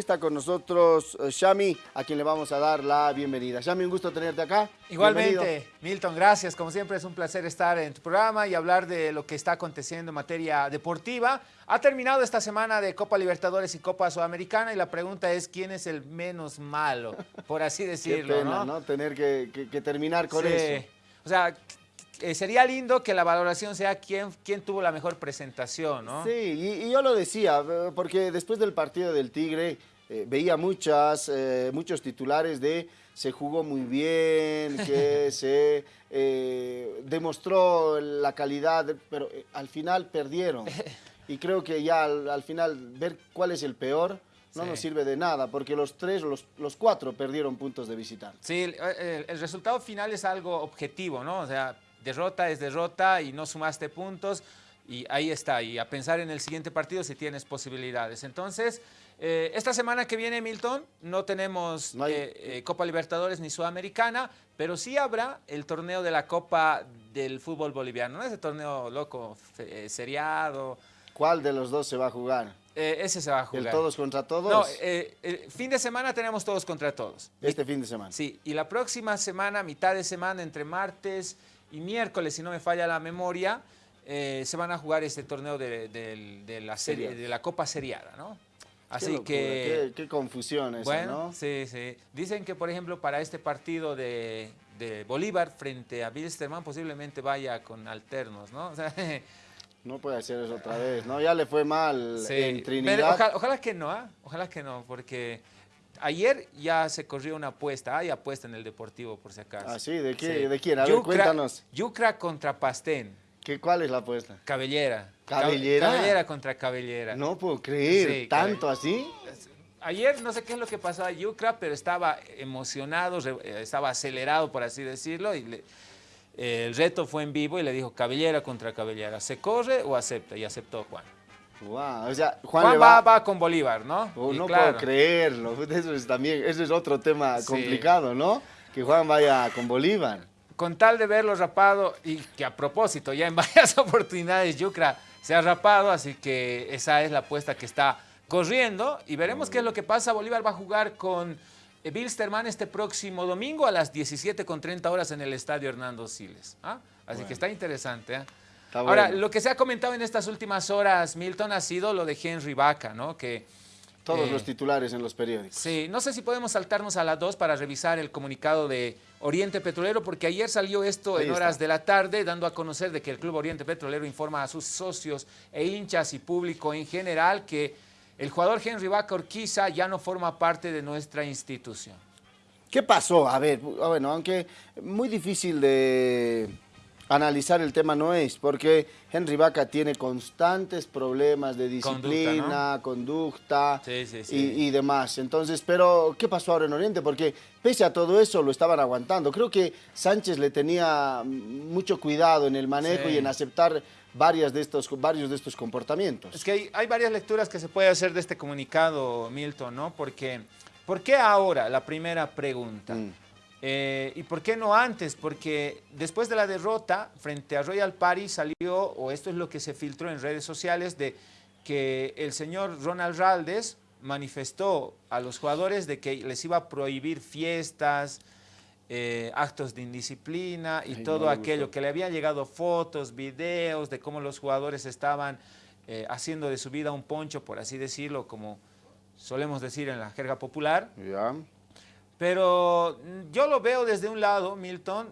está con nosotros eh, Shami, a quien le vamos a dar la bienvenida. Shami, un gusto tenerte acá. Igualmente, Milton, gracias. Como siempre es un placer estar en tu programa y hablar de lo que está aconteciendo en materia deportiva. Ha terminado esta semana de Copa Libertadores y Copa Sudamericana y la pregunta es quién es el menos malo, por así decirlo. Qué pena, ¿no? Tener que, terminar con sí. eso. O sea, eh, sería lindo que la valoración sea quién, quién tuvo la mejor presentación, ¿no? Sí, y, yo lo decía, eh, porque después del partido del Tigre eh, veía muchas, muchos titulares de se jugó muy bien, que se demostró la calidad, pero al final perdieron. Y creo que ya al, final ver cuál es el peor no nos sirve de nada, porque los tres, los, los cuatro perdieron puntos de visitar. Sí, el, el resultado final es algo objetivo, ¿no? O sea, derrota es derrota y no sumaste puntos y ahí está. Y a pensar en el siguiente partido si tienes posibilidades. Entonces, eh, esta semana que viene, Milton, no tenemos eh, eh, Copa Libertadores ni Sudamericana, pero sí habrá el torneo de la Copa del fútbol boliviano. ¿no? Ese torneo loco, seriado. ¿Cuál de los dos se va a jugar? ese se va a jugar. ¿El todos contra todos? No, fin de semana tenemos todos contra todos. Este fin de semana. Sí, y la próxima semana, mitad de semana, entre martes y miércoles, si no me falla la memoria, eh, se van a jugar este torneo de, la serie, de la Copa Seriada, ¿no? Así que... Qué, confusión eso, bueno, sí, sí. Dicen que, por ejemplo, para este partido de, Bolívar frente a Bilsterman posiblemente vaya con alternos, ¿no? no puede hacer eso otra vez, ¿no? Ya le fue mal en Trinidad. ojalá, que no, ¿ah? Ojalá que no, porque Ayer ya se corrió una apuesta, hay apuesta en el Deportivo por si acaso. Ah, sí, ¿de, qué, ¿de quién? A ver, cuéntanos. Yucra contra Pastén. ¿Qué, ¿Cuál es la apuesta? Cabellera. ¿Cabellera? Cabellera contra Cabellera. No puedo creer, ¿tanto así? Ayer no sé qué es lo que pasó a Yucra, pero estaba emocionado, eh, estaba acelerado, por así decirlo, y el reto fue en vivo y le dijo Cabellera contra Cabellera, ¿se corre o acepta? Y aceptó Juan. Wow, o sea, Juan, va, con Bolívar, ¿no? Oh, no puedo creerlo, eso es también, eso es otro tema complicado, ¿no? Que Juan vaya con Bolívar. Con tal de verlo rapado, y que a propósito, ya en varias oportunidades Yucra se ha rapado, así que esa es la apuesta que está corriendo, y veremos qué es lo que pasa. Bolívar va a jugar con Bilsterman este próximo domingo a las 17.30 horas en el Estadio Hernando Siles. ¿ah? Así que está interesante, ¿eh? Ahora, lo que se ha comentado en estas últimas horas, Milton, ha sido lo de Henry Vaca, ¿no? Que, Todos eh, los titulares en los periódicos. Sí, no sé si podemos saltarnos a las dos para revisar el comunicado de Oriente Petrolero, porque ayer salió esto en horas de la tarde, dando a conocer de que el Club Oriente Petrolero informa a sus socios e hinchas y público en general que el jugador Henry Vaca Orquiza ya no forma parte de nuestra institución. ¿Qué pasó? A ver, bueno, aunque muy difícil de analizar el tema no es, porque Henry Vaca tiene constantes problemas de disciplina, conducta, Y, demás. Entonces, pero ¿qué pasó ahora en Oriente? Porque pese a todo eso lo estaban aguantando. Creo que Sánchez le tenía mucho cuidado en el manejo y en aceptar varias de estos, varios de estos comportamientos. Es que hay, varias lecturas que se puede hacer de este comunicado, Milton, ¿no? Porque, ¿por qué ahora? La primera pregunta. Mm. Eh, ¿Y por qué no antes? Porque después de la derrota frente a Royal Party salió, o esto es lo que se filtró en redes sociales, de que el señor Ronald Raldes manifestó a los jugadores de que les iba a prohibir fiestas, eh, actos de indisciplina y todo aquello, que le habían llegado fotos, videos de cómo los jugadores estaban eh, haciendo de su vida un poncho, por así decirlo, como solemos decir en la jerga popular. Pero mm, yo lo veo desde un lado, Milton,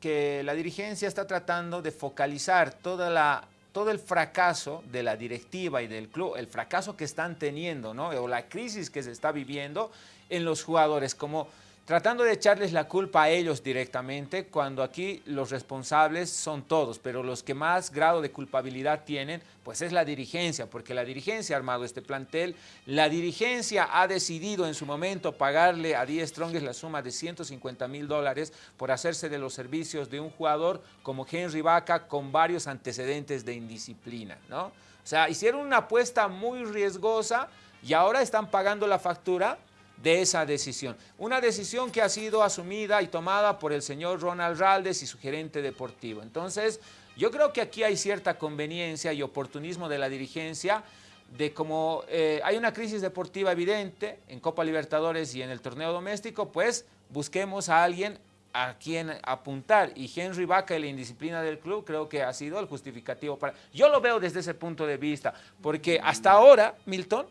que la dirigencia está tratando de focalizar toda la, todo el fracaso de la directiva y del club, el fracaso que están teniendo, ¿no? o la crisis que se está viviendo en los jugadores, como tratando de echarles la culpa a ellos directamente, cuando aquí los responsables son todos, pero los que más grado de culpabilidad tienen, pues es la dirigencia, porque la dirigencia ha armado este plantel, la dirigencia ha decidido en su momento pagarle a Díaz Strongest la suma de 150 mil dólares por hacerse de los servicios de un jugador como Henry Vaca con varios antecedentes de indisciplina, ¿no? O sea, hicieron una apuesta muy riesgosa y ahora están pagando la factura de esa decisión. Una decisión que ha sido asumida y tomada por el señor Ronald Raldes y su gerente deportivo. Entonces, yo creo que aquí hay cierta conveniencia y oportunismo de la dirigencia de como eh, hay una crisis deportiva evidente en Copa Libertadores y en el torneo doméstico, pues busquemos a alguien a quien apuntar. Y Henry Vaca y la indisciplina del club creo que ha sido el justificativo para... Yo lo veo desde ese punto de vista, porque hasta ahora, Milton,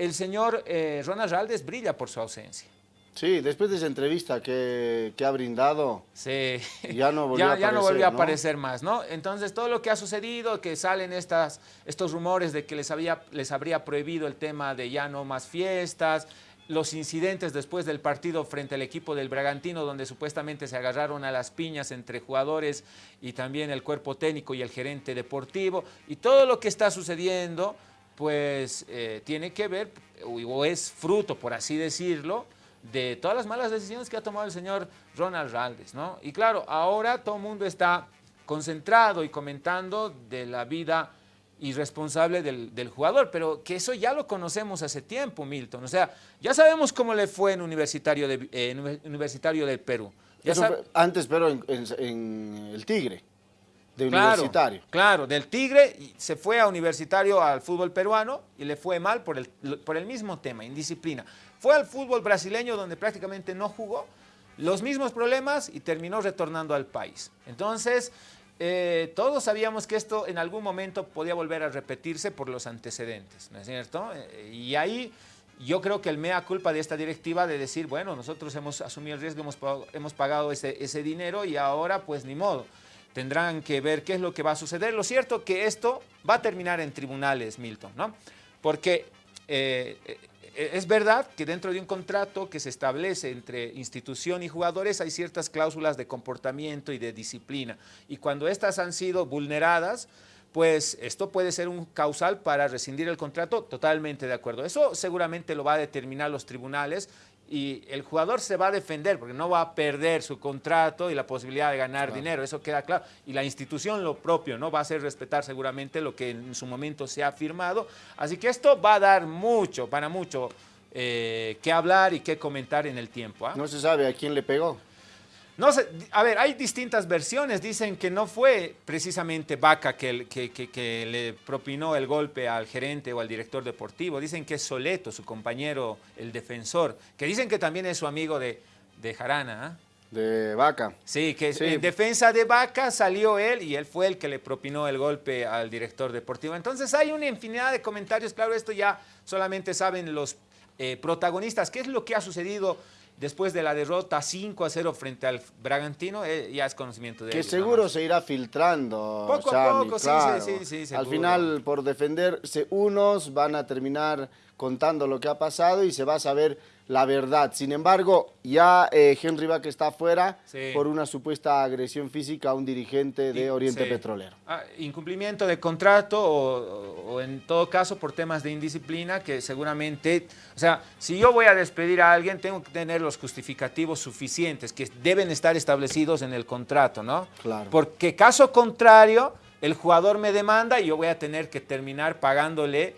el señor eh, Ronald Raldes brilla por su ausencia. Sí, después de esa entrevista que, ha brindado, sí. ya no volvió, a, aparecer, no volvió a aparecer más, ¿no? Entonces, todo lo que ha sucedido, que salen estas, estos rumores de que les, había, les habría prohibido el tema de ya no más fiestas, los incidentes después del partido frente al equipo del Bragantino, donde supuestamente se agarraron a las piñas entre jugadores y también el cuerpo técnico y el gerente deportivo, y todo lo que está sucediendo, pues eh, tiene que ver, o es fruto, por así decirlo, de todas las malas decisiones que ha tomado el señor Ronald Raldes, ¿no? Y claro, ahora todo el mundo está concentrado y comentando de la vida irresponsable del, del, jugador, pero que eso ya lo conocemos hace tiempo, Milton. O sea, ya sabemos cómo le fue en Universitario, de, eh, universitario del Perú. antes, pero en, el Tigre, de Universitario. Claro, del Tigre se fue a Universitario al fútbol peruano y le fue mal por el, por el mismo tema, indisciplina. Fue al fútbol brasileño donde prácticamente no jugó, los mismos problemas y terminó retornando al país. Entonces, eh, todos sabíamos que esto en algún momento podía volver a repetirse por los antecedentes, ¿no es cierto? Eh, y ahí yo creo que el mea culpa de esta directiva de decir, bueno, nosotros hemos asumido el riesgo, hemos pagado, hemos pagado ese, ese dinero y ahora pues ni modo. Tendrán que ver qué es lo que va a suceder. Lo cierto que esto va a terminar en tribunales, Milton, ¿no? Porque eh, eh, es verdad que dentro de un contrato que se establece entre institución y jugadores hay ciertas cláusulas de comportamiento y de disciplina. Y cuando estas han sido vulneradas, pues esto puede ser un causal para rescindir el contrato, totalmente de acuerdo. Eso seguramente lo va a determinar los tribunales y el jugador se va a defender porque no va a perder su contrato y la posibilidad de ganar dinero, eso queda claro. Y la institución lo propio, ¿no? Va a hacer respetar seguramente lo que en su momento se ha firmado. Así que esto va a dar mucho, para mucho, eh, que hablar y que comentar en el tiempo. ¿ah? No se sabe a quién le pegó. No sé, a ver, hay distintas versiones. Dicen que no fue precisamente Vaca que, que, le propinó el golpe al gerente o al director deportivo. Dicen que es Soleto, su compañero, el defensor, que dicen que también es su amigo de, de Jarana. ¿ah? De Vaca. Sí, que en defensa de Vaca salió él y él fue el que le propinó el golpe al director deportivo. Entonces hay una infinidad de comentarios. Claro, esto ya solamente saben los eh, protagonistas. ¿Qué es lo que ha sucedido? Después de la derrota 5 a 0 frente al Bragantino, eh, ya es conocimiento de Que seguro se irá filtrando. Poco a poco, sí, sí, sí, Al final, por defenderse unos, van a terminar contando lo que ha pasado y se va a saber la verdad. Sin embargo, ya eh, Henry Bach está afuera por una supuesta agresión física a un dirigente de Oriente Petrolero. Ah, incumplimiento de contrato o, en todo caso por temas de indisciplina que seguramente, o sea, si yo voy a despedir a alguien tengo que tener los justificativos suficientes que deben estar establecidos en el contrato, ¿no? Claro. Porque caso contrario, el jugador me demanda y yo voy a tener que terminar pagándole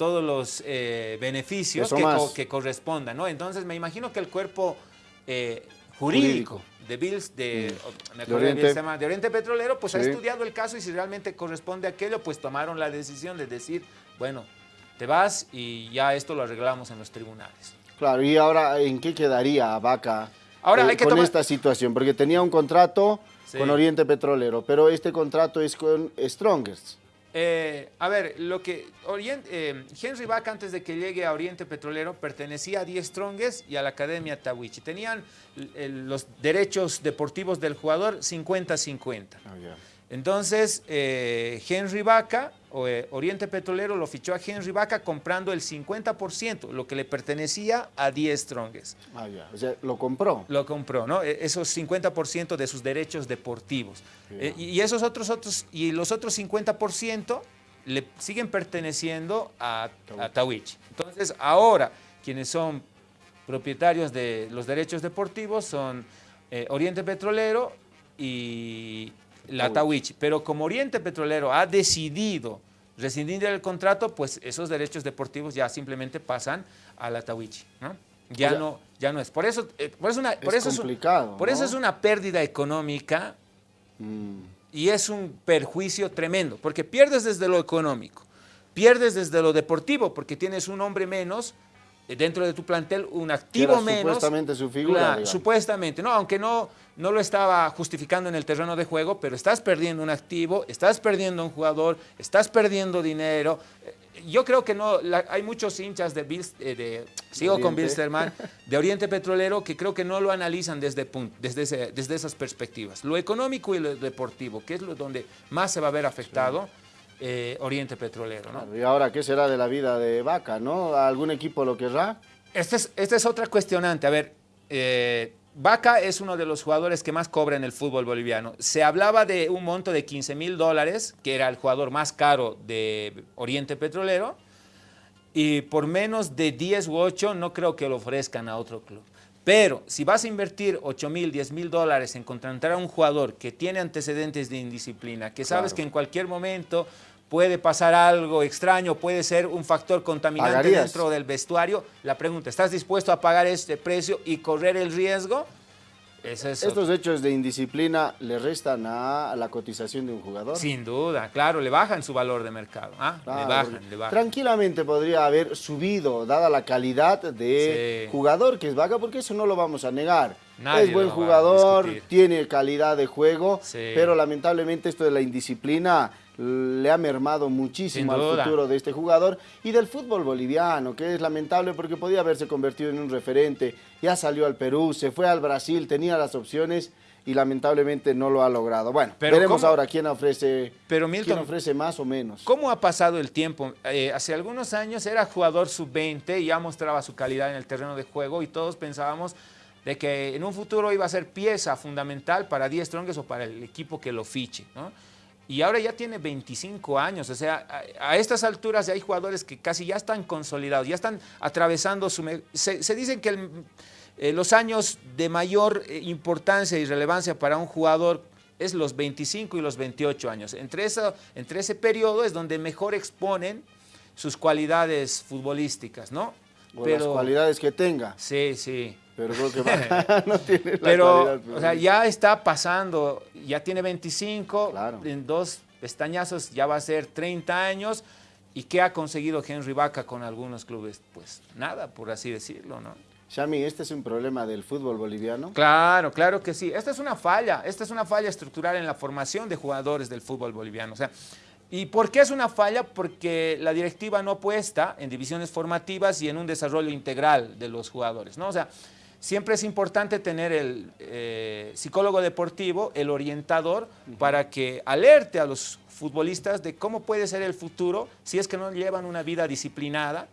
todos los eh, beneficios que, correspondan, ¿no? Entonces me imagino que el cuerpo eh, jurídico, de Bills, de, mm. Oriente. Petrolero, pues ha estudiado el caso y si realmente corresponde a aquello, pues tomaron la decisión de decir, bueno, te vas y ya esto lo arreglamos en los tribunales. Claro, y ahora, ¿en qué quedaría Vaca ahora eh, con esta situación? Porque tenía un contrato con Oriente Petrolero, pero este contrato es con Strongest. Eh, a ver, lo que eh, Henry Bach antes de que llegue a Oriente Petrolero pertenecía a Die Strongest y a la Academia Tawichi. Tenían los derechos deportivos del jugador 50-50. Entonces, eh, Henry Vaca, eh, Oriente Petrolero, lo fichó a Henry Vaca comprando el 50%, lo que le pertenecía a 10 Strongest. Ah, ya. O sea, lo compró. Lo compró, ¿no? E, esos 50% de sus derechos deportivos. Eh, y, esos otros, otros, y los otros 50% le siguen perteneciendo a, a Tawichi. Entonces, ahora, quienes son propietarios de los derechos deportivos son Oriente Petrolero y la Tawichi. Pero como Oriente Petrolero ha decidido rescindir el contrato, pues esos derechos deportivos ya simplemente pasan a la Tawichi, ¿no? Ya, no, ya no es. Por eso, eh, por eso, una, por eso complicado, es, por eso es una pérdida económica mm. y es un perjuicio tremendo, porque pierdes desde lo económico, pierdes desde lo deportivo, porque tienes un hombre menos dentro de tu plantel, un activo menos. Supuestamente su figura. supuestamente, no, aunque no, no lo estaba justificando en el terreno de juego, pero estás perdiendo un activo, estás perdiendo un jugador, estás perdiendo dinero. Eh, yo creo que no, hay muchos hinchas de, eh, de sigo con Bilsterman, de Oriente Petrolero, que creo que no lo analizan desde, desde, desde esas perspectivas. Lo económico y lo deportivo, que es lo donde más se va a ver afectado. Eh, Oriente Petrolero. ¿no? y ahora, ¿qué será de la vida de Vaca? ¿no? ¿Algún equipo lo querrá? Esta es, esta es otra cuestionante. A ver, eh, Vaca es uno de los jugadores que más cobra en el fútbol boliviano. Se hablaba de un monto de 15 mil dólares, que era el jugador más caro de Oriente Petrolero, y por menos de 10 u 8 no creo que lo ofrezcan a otro club. Pero si vas a invertir 8 mil, 10 mil dólares en contratar a un jugador que tiene antecedentes de indisciplina, que sabes que en cualquier momento puede pasar algo extraño, puede ser un factor contaminante dentro del vestuario, la pregunta, ¿estás dispuesto a pagar este precio y correr el riesgo? Estos hechos de indisciplina le restan a la cotización de un jugador. Sin duda, claro, le bajan su valor de mercado. ¿ah? le bajan, le bajan. Tranquilamente podría haber subido, dada la calidad de jugador que es Vaca, porque eso no lo vamos a negar. Es buen jugador, tiene calidad de juego, pero lamentablemente esto de la indisciplina le ha mermado muchísimo al futuro de este jugador y del fútbol boliviano, que es lamentable porque podía haberse convertido en un referente, ya salió al Perú, se fue al Brasil, tenía las opciones y lamentablemente no lo ha logrado. Bueno, veremos ahora quién ofrece, pero ofrece más o menos. ¿Cómo ha pasado el tiempo? Eh, hace algunos años era jugador sub-20 y ya mostraba su calidad en el terreno de juego y todos pensábamos de que en un futuro iba a ser pieza fundamental para 10 Strongest o para el equipo que lo fiche, ¿no? y ahora ya tiene 25 años, o sea, a, estas alturas ya hay jugadores que casi ya están consolidados, ya están atravesando su... Se, se dice que eh, los años de mayor eh, importancia y relevancia para un jugador es los 25 y los 28 años. Entre, eso, entre ese periodo es donde mejor exponen sus cualidades futbolísticas, ¿no? O las cualidades que tenga. Sí, sí. Pero creo que no tiene la Pero, o sea, ya está pasando, ya tiene 25, en dos pestañazos ya va a ser 30 años. ¿Y qué ha conseguido Henry Vaca con algunos clubes? Pues nada, por así decirlo, ¿no? Shami, ¿este es un problema del fútbol boliviano? Claro, claro que sí. Esta es una falla, esta es una falla estructural en la formación de jugadores del fútbol boliviano. O sea, ¿Y por qué es una falla? Porque la directiva no apuesta en divisiones formativas y en un desarrollo integral de los jugadores, ¿no? O sea, siempre es importante tener el eh, psicólogo deportivo, el orientador, para que alerte a los futbolistas de cómo puede ser el futuro si es que no llevan una vida disciplinada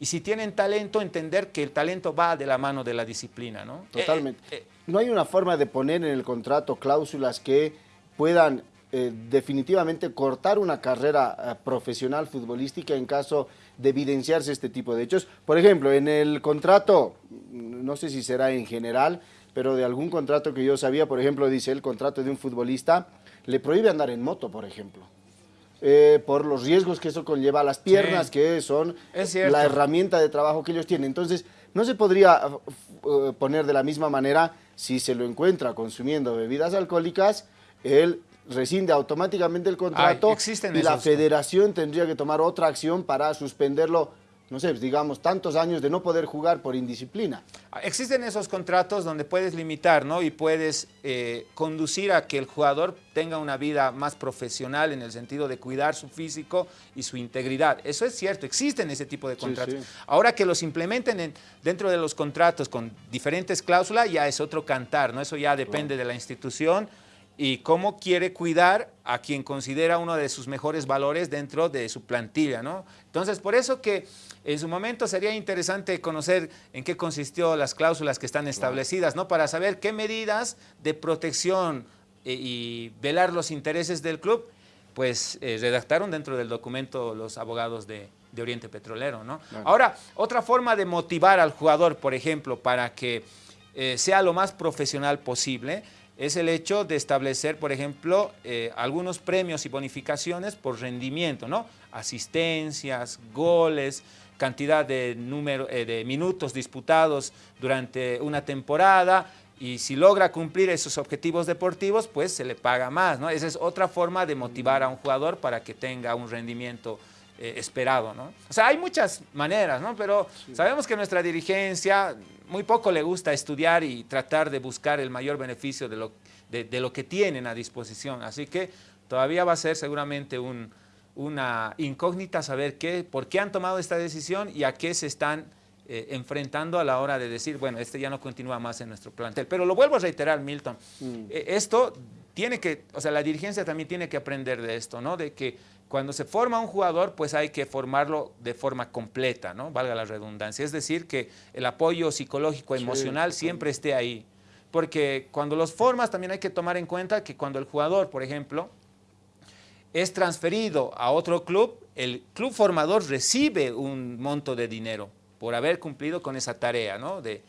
y si tienen talento, entender que el talento va de la mano de la disciplina, ¿no? Totalmente. Eh, eh, no hay una forma de poner en el contrato cláusulas que puedan definitivamente cortar una carrera profesional futbolística en caso de evidenciarse este tipo de hechos. Por ejemplo, en el contrato, no sé si será en general, pero de algún contrato que yo sabía, por ejemplo, dice el contrato de un futbolista, le prohíbe andar en moto, por ejemplo. Eh, por los riesgos que eso conlleva a las piernas, que son la herramienta de trabajo que ellos tienen. Entonces, no se podría uh, poner de la misma manera si se lo encuentra consumiendo bebidas alcohólicas, él rescinde automáticamente el contrato y la federación tendría que tomar otra acción para suspenderlo, no sé, digamos, tantos años de no poder jugar por indisciplina. Existen esos contratos donde puedes limitar, ¿no? Y puedes eh, conducir a que el jugador tenga una vida más profesional en el sentido de cuidar su físico y su integridad. Eso es cierto, existen ese tipo de contratos. Ahora que los implementen dentro de los contratos con diferentes cláusulas, ya es otro cantar, ¿no? Eso ya depende de la institución, y cómo quiere cuidar a quien considera uno de sus mejores valores dentro de su plantilla, ¿no? Entonces, por eso que en su momento sería interesante conocer en qué consistió las cláusulas que están establecidas, ¿no? Para saber qué medidas de protección eh, y velar los intereses del club, pues eh, redactaron dentro del documento los abogados de, Oriente Petrolero, ¿no? Ahora, otra forma de motivar al jugador, por ejemplo, para que eh, sea lo más profesional posible, es el hecho de establecer, por ejemplo, eh, algunos premios y bonificaciones por rendimiento, ¿no? Asistencias, goles, cantidad de, número, eh, de minutos disputados durante una temporada y si logra cumplir esos objetivos deportivos, pues se le paga más, ¿no? Esa es otra forma de motivar a un jugador para que tenga un rendimiento eh, esperado, ¿no? O sea, hay muchas maneras, ¿no? Pero sabemos que nuestra dirigencia muy poco le gusta estudiar y tratar de buscar el mayor beneficio de lo, de, lo que tienen a disposición. Así que todavía va a ser seguramente una incógnita saber qué, por qué han tomado esta decisión y a qué se están eh, enfrentando a la hora de decir, bueno, este ya no continúa más en nuestro plantel. Pero lo vuelvo a reiterar, Milton, mm. eh, esto tiene que, o sea, la dirigencia también tiene que aprender de esto, ¿no? De que cuando se forma un jugador, pues hay que formarlo de forma completa, ¿no? Valga la redundancia. Es decir, que el apoyo psicológico, emocional siempre esté ahí. Porque cuando los formas también hay que tomar en cuenta que cuando el jugador, por ejemplo, es transferido a otro club, el club formador recibe un monto de dinero por haber cumplido con esa tarea, ¿no? De,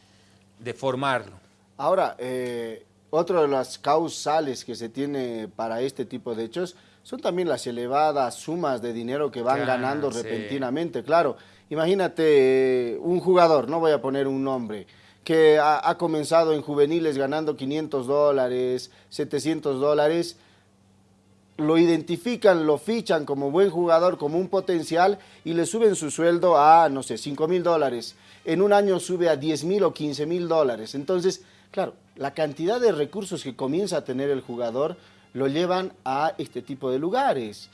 formarlo. Ahora, eh, otra de las causales que se tiene para este tipo de hechos son también las elevadas sumas de dinero que van ganando repentinamente. Claro, imagínate eh, un jugador, no voy a poner un nombre, que ha, comenzado en juveniles ganando 500 dólares, 700 dólares, lo identifican, lo fichan como buen jugador, como un potencial y le suben su sueldo a, no sé, 5 mil dólares. En un año sube a 10 mil o 15 mil dólares. Entonces, claro, la cantidad de recursos que comienza a tener el jugador lo llevan a este tipo de lugares.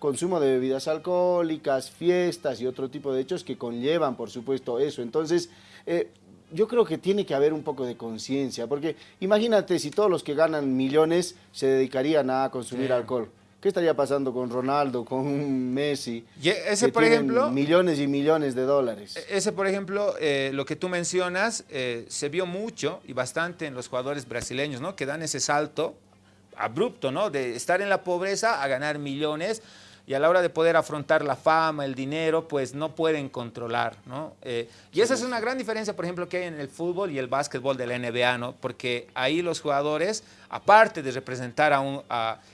Consumo de bebidas alcohólicas, fiestas y otro tipo de hechos que conllevan, por supuesto, eso. Entonces, eh, yo creo que tiene que haber un poco de conciencia, porque imagínate si todos los que ganan millones se dedicarían a consumir alcohol. ¿Qué estaría pasando con Ronaldo, con Messi? Y ese, por ejemplo... Millones y millones de dólares. E-, ese, por ejemplo, eh, lo que tú mencionas, eh, se vio mucho y bastante en los jugadores brasileños, ¿no? Que dan ese salto abrupto, ¿no? De estar en la pobreza a ganar millones y a la hora de poder afrontar la fama, el dinero, pues no pueden controlar, ¿no? Eh, y esa es una gran diferencia, por ejemplo, que hay en el fútbol y el básquetbol de la NBA, ¿no? Porque ahí los jugadores, aparte de representar a un,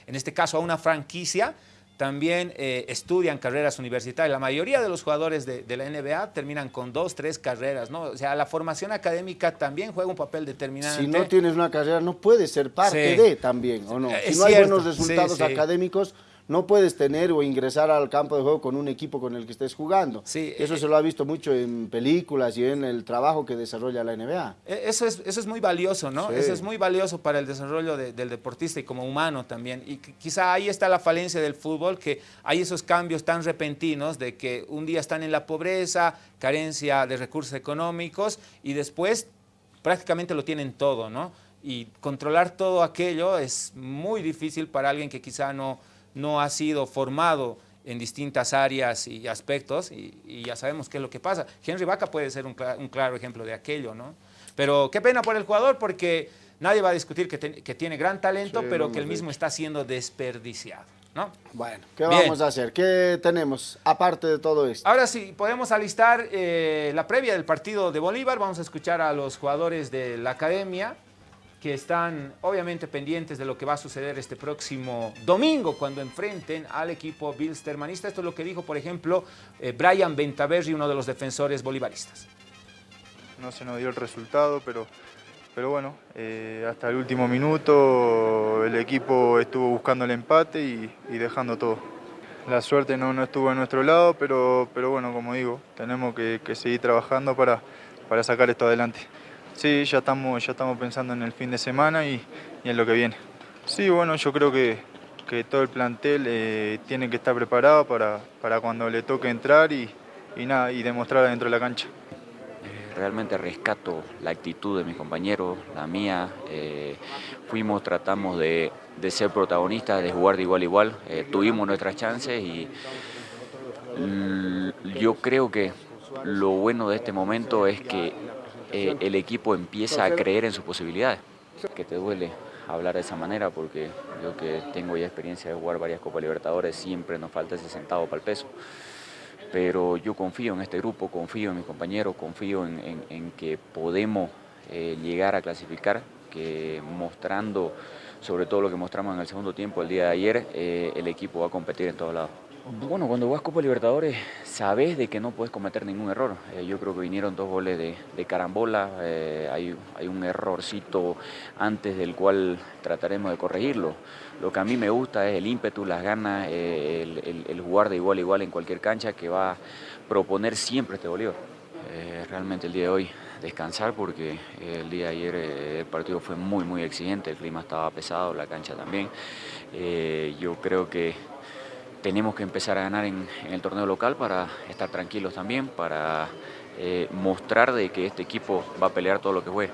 en este caso a una franquicia, también eh, estudian carreras universitarias. La mayoría de los jugadores de, la NBA terminan con dos, tres carreras, ¿no? O sea, la formación académica también juega un papel determinante. Si no tienes una carrera, no puedes ser parte de también, ¿o no? Si no hay buenos resultados académicos, no puedes tener o ingresar al campo de juego con un equipo con el que estés jugando. Sí, eso eh, se lo ha visto mucho en películas y en el trabajo que desarrolla la NBA. E, eso es, eso es muy valioso, ¿no? Eso es muy valioso para el desarrollo del deportista y como humano también. Y quizá ahí está la falencia del fútbol, que hay esos cambios tan repentinos de que un día están en la pobreza, carencia de recursos económicos y después prácticamente lo tienen todo, ¿no? Y controlar todo aquello es muy difícil para alguien que quizá no no ha sido formado en distintas áreas y aspectos y, ya sabemos qué es lo que pasa. Henry Vaca puede ser un, claro ejemplo de aquello, ¿no? Pero qué pena por el jugador porque nadie va a discutir que, tiene gran talento, pero que el mismo está siendo desperdiciado, ¿no? Bueno, ¿qué vamos a hacer? ¿Qué tenemos aparte de todo esto? Ahora sí, podemos alistar eh, la previa del partido de Bolívar. Vamos a escuchar a los jugadores de la academia que están obviamente pendientes de lo que va a suceder este próximo domingo cuando enfrenten al equipo bilstermanista. Esto es lo que dijo, por ejemplo, eh, Brian Bentaverri, uno de los defensores bolivaristas. No se nos dio el resultado, pero, pero bueno, eh, hasta el último minuto el equipo estuvo buscando el empate y, dejando todo. La suerte no, no, estuvo en nuestro lado, pero, pero bueno, como digo, tenemos que, seguir trabajando para, para sacar esto adelante. Sí, ya estamos, ya estamos pensando en el fin de semana y, en lo que viene. Sí, bueno, yo creo que, que todo el plantel eh, tiene que estar preparado para, para, cuando le toque entrar y, y, nada, y demostrar dentro de la cancha. Eh, realmente rescato la actitud de mis compañeros, la mía. Eh, fuimos, tratamos de, de, ser protagonistas, de jugar de igual a igual. tuvimos nuestras chances y yo creo que lo bueno de este momento es que eh, el equipo empieza a creer en sus posibilidades. Que te duele hablar de esa manera porque yo que tengo ya experiencia de jugar varias Copas Libertadores, siempre nos falta ese centavo para el peso. Pero yo confío en este grupo, confío en mis compañeros, confío en, que podemos eh, llegar a clasificar, que mostrando sobre todo lo que mostramos en el segundo tiempo el día de ayer, eh, el equipo va a competir en todos lados. Bueno, cuando vas Copa Libertadores sabes de que no puedes cometer ningún error. Eh, yo creo que vinieron dos goles de, carambola, eh, hay, un errorcito antes del cual trataremos de corregirlo. Lo que a mí me gusta es el ímpetu, las ganas, eh, el, jugar de igual a igual en cualquier cancha que va a proponer siempre este Bolívar. realmente el día de hoy descansar porque el día de ayer el partido fue muy muy exigente, el clima estaba pesado, la cancha también. yo creo que tenemos que empezar a ganar en, el torneo local para estar tranquilos también, para eh, mostrar de que este equipo va a pelear todo lo que juegue.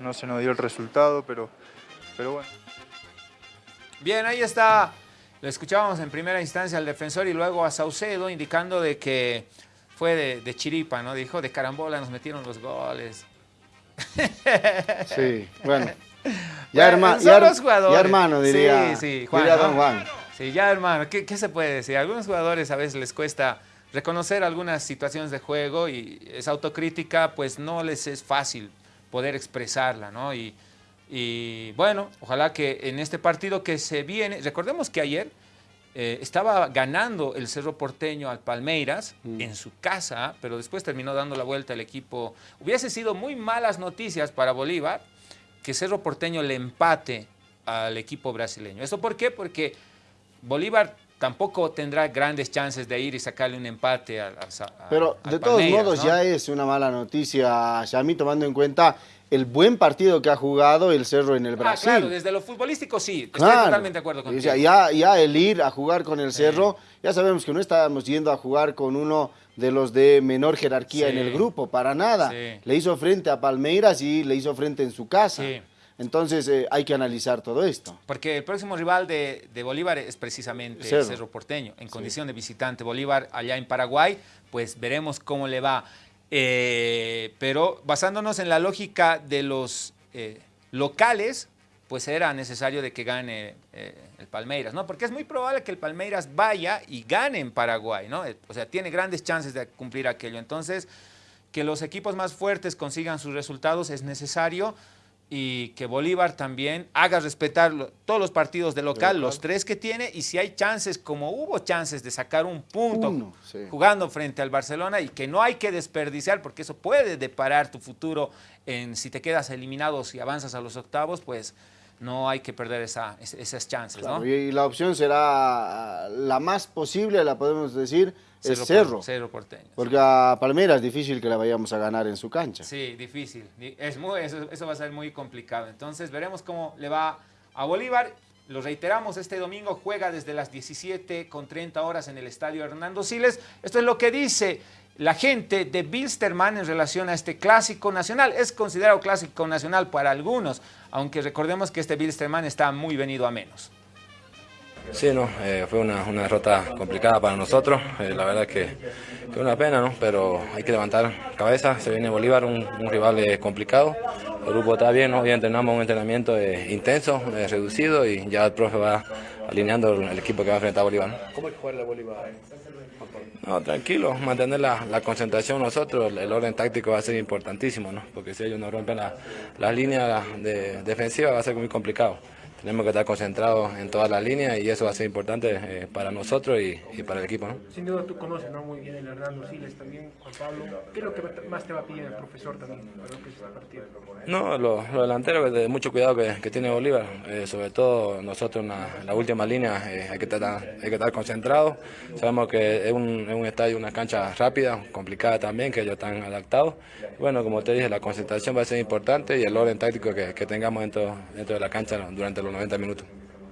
No se nos dio el resultado, pero, pero bueno. Bien, ahí está, lo escuchábamos en primera instancia al defensor y luego a Saucedo indicando de que fue de, chiripa, ¿no? Dijo, de carambola nos metieron los goles. Sí, bueno. Ya, hermano, diría, sí, sí, Juan, Don Juan. Sí, ya hermano, ¿qué, se puede decir? A algunos jugadores a veces les cuesta reconocer algunas situaciones de juego y esa autocrítica pues no les es fácil poder expresarla, ¿no? Y, bueno, ojalá que en este partido que se viene, recordemos que ayer eh, estaba ganando el Cerro Porteño al Palmeiras mm. en su casa, pero después terminó dando la vuelta al equipo. Hubiese sido muy malas noticias para Bolívar que Cerro Porteño le empate al equipo brasileño. ¿Eso por qué? Porque Bolívar tampoco tendrá grandes chances de ir y sacarle un empate a, a Pero de todos modos ya es una mala noticia, mí tomando en cuenta el buen partido que ha jugado el Cerro en el ah, Brasil. claro, desde lo futbolístico sí, estoy totalmente de acuerdo contigo. ya, ya el ir a jugar con el Cerro, ya sabemos que no estábamos yendo a jugar con uno de los de menor jerarquía en el grupo, para nada. Le hizo frente a Palmeiras y le hizo frente en su casa. Entonces eh, hay que analizar todo esto. Porque el próximo rival de, Bolívar es precisamente Cerro, Porteño, en condición de visitante. Bolívar allá en Paraguay, pues veremos cómo le va. Eh, pero basándonos en la lógica de los eh, locales, pues era necesario de que gane el Palmeiras, ¿no? Porque es muy probable que el Palmeiras vaya y gane en Paraguay, ¿no? O sea, tiene grandes chances de cumplir aquello. Entonces, que los equipos más fuertes consigan sus resultados es necesario y que Bolívar también haga respetar todos los partidos de local, los tres que tiene, y si hay chances, como hubo chances de sacar un punto jugando frente al Barcelona, y que no hay que desperdiciar, porque eso puede deparar tu futuro en si te quedas eliminado, si avanzas a los octavos, pues no hay que perder esa, esas chances. Y la opción será la más posible, la podemos decir, es Cerro. Cerro Porteño. Porque a Palmeiras es difícil que la vayamos a ganar en su cancha. Sí, difícil. Es muy, eso, va a ser muy complicado. Entonces veremos cómo le va a Bolívar. Lo reiteramos, este domingo juega desde las 17 con 30 horas en el estadio Hernando Siles. Esto es lo que dice la gente de Bilsterman en relación a este clásico nacional. Es considerado clásico nacional para algunos, aunque recordemos que este Bilsterman está muy venido a menos. Sí, no, eh, fue una, derrota complicada para nosotros, eh, la verdad que, que una pena, ¿no? pero hay que levantar cabeza, se viene Bolívar, un, rival eh, complicado, el grupo está bien, hoy entrenamos un entrenamiento intenso, reducido y ya el profe va alineando el equipo que va a enfrentar a Bolívar. ¿Cómo es jugar la Bolívar? No, tranquilo, mantener la, concentración nosotros, el, orden táctico va a ser importantísimo, ¿no? porque si ellos no rompen las la líneas de, defensivas va a ser muy complicado tenemos que estar concentrados en todas las líneas y eso va a ser importante eh, para nosotros y, para el equipo. ¿no? Sin duda tú conoces ¿no? muy bien el Hernando Siles también, Juan Pablo. ¿Qué es lo que más te va a pedir el profesor también para lo que es esta partida? No, los lo delanteros, de mucho cuidado que, tiene Bolívar, eh, sobre todo nosotros en la, última línea eh, hay, que estar, hay que estar concentrados. Sabemos que es un, es un estadio, una cancha rápida, complicada también, que ellos están adaptados. Bueno, como te dije, la concentración va a ser importante y el orden táctico que, que tengamos dentro, dentro de la cancha durante los 90 minutos.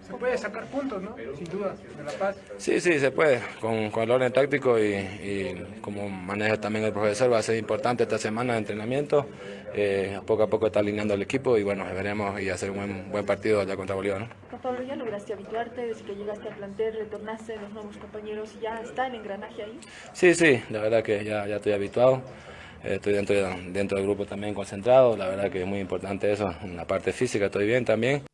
Se puede sacar puntos, ¿no? Sin duda, de La Paz. Sí, sí, se puede. Con, con el orden táctico y, como maneja también el profesor, va a ser importante esta semana de entrenamiento. Eh, poco a poco está alineando el equipo y bueno, veremos y hacer un buen, buen partido allá contra Bolívar. ¿no? Pablo, ¿ya lograste habituarte desde que llegaste al plantel, retornaste los nuevos compañeros y ya está el engranaje ahí? Sí, sí, la verdad que ya, ya estoy habituado. Eh, estoy dentro, dentro del grupo también concentrado, la verdad que es muy importante eso, en la parte física estoy bien también.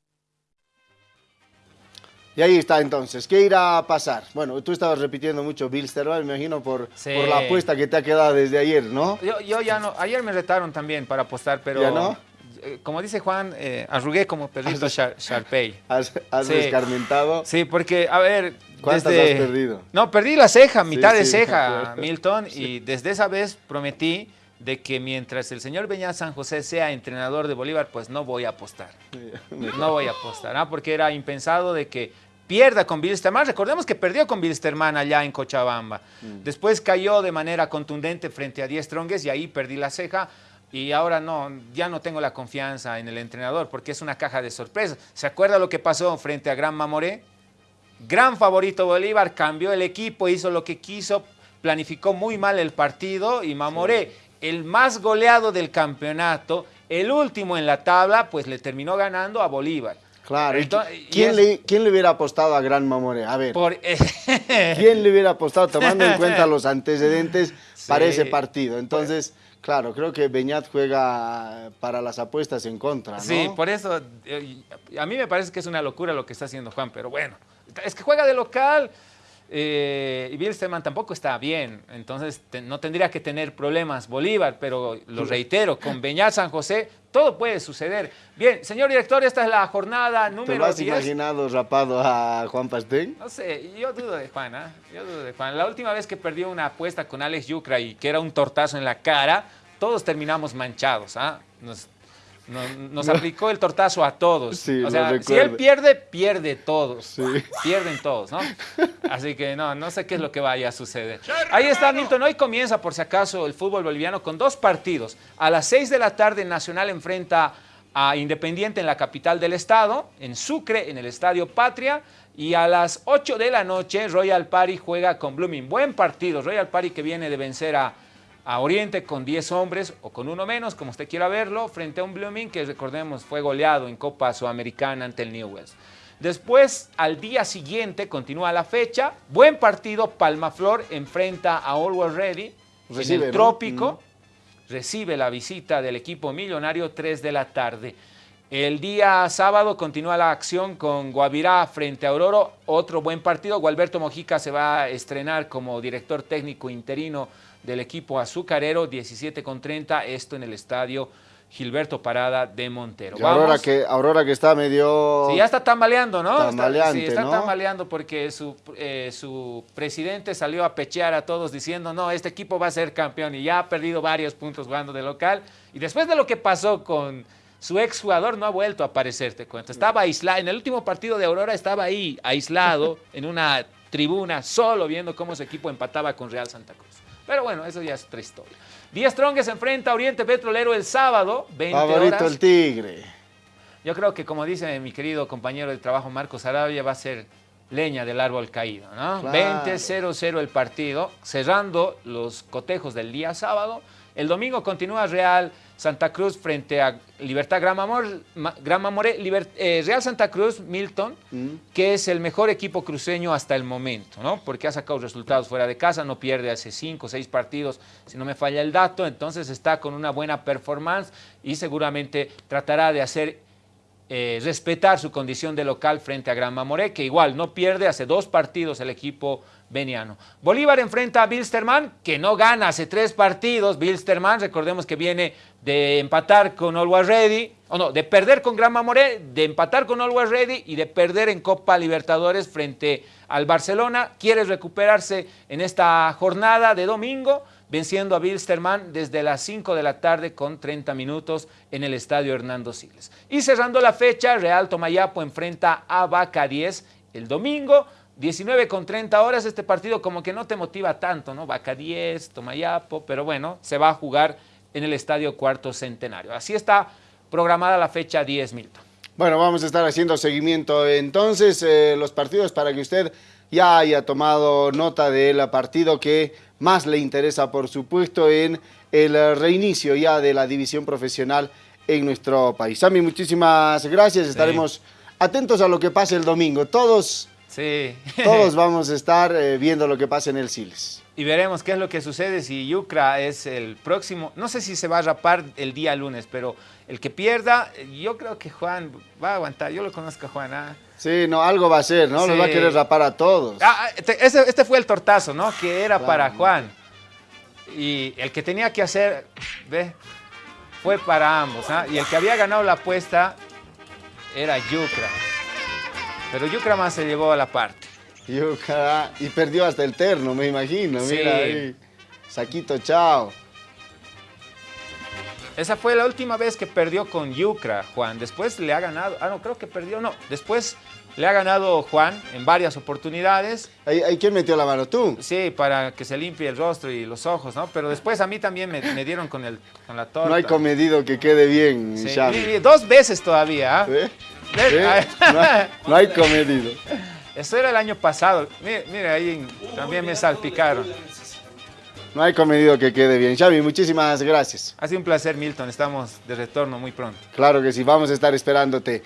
Y ahí está entonces, ¿qué irá a pasar? Bueno, tú estabas repitiendo mucho Bilsterman, me imagino, por, por la apuesta que te ha quedado desde ayer, ¿no? Yo, yo, ya no, ayer me retaron también para apostar, pero... ¿Ya no? eh, como dice Juan, eh, arrugué como perrito Sharpay. ¿Has, has sí. descarmentado? Sí, porque, a ver... ¿Cuántas has perdido? No, perdí la ceja, mitad de ceja, Milton, y desde esa vez prometí de que mientras el señor Beñat San José sea entrenador de Bolívar, pues no voy a apostar. No voy a apostar, ¿ah? porque era impensado de que pierda con Bilsterman. Recordemos que perdió con Bilsterman allá en Cochabamba. Mm. Después cayó de manera contundente frente a Diez Trongues y ahí perdí la ceja. Y ahora no, ya no tengo la confianza en el entrenador porque es una caja de sorpresas. ¿Se acuerda lo que pasó frente a Gran Mamoré? Gran favorito Bolívar, cambió el equipo, hizo lo que quiso, planificó muy mal el partido y Mamoré el más goleado del campeonato, el último en la tabla, pues le terminó ganando a Bolívar. Claro. ¿quién, le, ¿Quién, le, hubiera apostado a Gran Mamore? A ver. ¿Quién le hubiera apostado tomando en cuenta los antecedentes para ese partido? Entonces, claro, creo que Beñat juega para las apuestas en contra, ¿no? Sí, por eso eh, a mí me parece que es una locura lo que está haciendo Juan, pero bueno, es que juega de local. Eh, y Bilsterman tampoco está bien, entonces no tendría que tener problemas Bolívar, pero lo reitero, con Beñat San José todo puede suceder. Bien, señor director, esta es la jornada número 10. ¿Te lo has imaginado rapado a Juan Pastén? No sé, yo dudo de Juan, ¿eh? Yo dudo de Juan. La última vez que perdió una apuesta con Alex Yucra y que era un tortazo en la cara, todos terminamos manchados, ¿ah? Nos, aplicó el tortazo a todos. o sea, si él pierde, pierde todos. Pierden todos, ¿no? Así que no, no sé qué es lo que vaya a suceder. Ahí está Milton. Hoy comienza, por si acaso, el fútbol boliviano con dos partidos. A las 6 de la tarde, Nacional enfrenta a Independiente en la capital del estado, en Sucre, en el Estadio Patria. Y a las 8 de la noche, Royal Party juega con Blooming. Buen partido. Royal Party que viene de vencer a a Oriente con 10 hombres o con uno menos, como usted quiera verlo, frente a un Blooming que recordemos fue goleado en Copa Sudamericana ante el Newells. Después, al día siguiente, continúa la fecha, buen partido, Palmaflor enfrenta a Always Ready en el Trópico, recibe la visita del equipo millonario 3 de la tarde. El día sábado continúa la acción con Guavirá frente a Aurora, otro buen partido. Gualberto Mojica se va a estrenar como director técnico interino del equipo azucarero, 17 con 30, esto en el estadio Gilberto Parada de Montero. Aurora que, Aurora que está medio... Sí, ya está tambaleando, ¿no? Tambaleante, sí, está tambaleando porque su, eh, su presidente salió a pechear a todos diciendo, no, este equipo va a ser campeón y ya ha perdido varios puntos jugando de local. Y después de lo que pasó con su exjugador no ha vuelto a aparecer, te cuento. Estaba aislado, en el último partido de Aurora estaba ahí, aislado, en una tribuna, solo viendo cómo su equipo empataba con Real Santa Cruz. Pero bueno, eso ya es otra historia. Díaz Strong se enfrenta a Oriente Petrolero el sábado, 20 Favorito el Tigre. Yo creo que, como dice mi querido compañero de trabajo Marcos Arabia, va a ser leña del árbol caído, ¿no? 20-0-0 el partido, cerrando los cotejos del día sábado. El domingo continúa Real Santa Cruz frente a Libertad Gran Mamoré, eh, Real Santa Cruz, Milton, mm. que es el mejor equipo cruceño hasta el momento, ¿no? Porque ha sacado resultados fuera de casa, no pierde hace cinco o seis partidos, si no me falla el dato, entonces está con una buena performance y seguramente tratará de hacer eh, respetar su condición de local frente a Gran Mamoré, que igual no pierde hace dos partidos el equipo veniano. Bolívar enfrenta a Bilsterman, que no gana hace tres partidos. Bilsterman, recordemos que viene de empatar con Always Ready, o no, de perder con Gran Mamoré, de empatar con Always Ready y de perder en Copa Libertadores frente al Barcelona. Quiere recuperarse en esta jornada de domingo, venciendo a Bilsterman desde las 5 de la tarde con 30 minutos en el Estadio Hernando Siles. Y cerrando la fecha, Real Tomayapo enfrenta a Vaca 10 el domingo. 19 con 30 horas, este partido como que no te motiva tanto, ¿no? Vaca 10, Tomayapo, pero bueno, se va a jugar en el Estadio Cuarto Centenario. Así está programada la fecha 10, Milton. Bueno, vamos a estar haciendo seguimiento entonces eh, los partidos para que usted ya haya tomado nota del partido que más le interesa, por supuesto, en el reinicio ya de la división profesional en nuestro país. Sammy, muchísimas gracias. Estaremos atentos a lo que pase el domingo. Todos Sí. Todos vamos a estar eh, viendo lo que pasa en el Siles. Y veremos qué es lo que sucede si Yucra es el próximo. No sé si se va a rapar el día lunes, pero el que pierda, yo creo que Juan va a aguantar. Yo lo conozco a Juan. ¿ah? Sí, no, algo va a ser, ¿no? Lo va a querer rapar a todos. Ah, este, este, fue el tortazo, ¿no? Que era para Juan. Y el que tenía que hacer, ve, fue para ambos. ¿ah? Y el que había ganado la apuesta era Yucra. Pero Yucra más se llevó a la parte. Yucra, y perdió hasta el terno, me imagino. Sí. Mira ahí. Saquito, chao. Esa fue la última vez que perdió con Yucra, Juan. Después le ha ganado, ah, no, creo que perdió, no. Después le ha ganado Juan en varias oportunidades. ¿Ahí, quién metió la mano? ¿Tú? Sí, para que se limpie el rostro y los ojos, ¿no? Pero después a mí también me, me dieron con, el, con la torta. No hay comedido que quede bien, Sí, Xavi. y- y dos veces todavía, ¿ah? ¿Eh? ¿Eh? No, hay- no hay comedido. Eso era el año pasado. Mire, mire, ahí también me salpicaron. No hay comedido que quede bien. Xavi, muchísimas gracias. Ha sido un placer, Milton. Estamos de retorno muy pronto. Claro que sí, vamos a estar esperándote.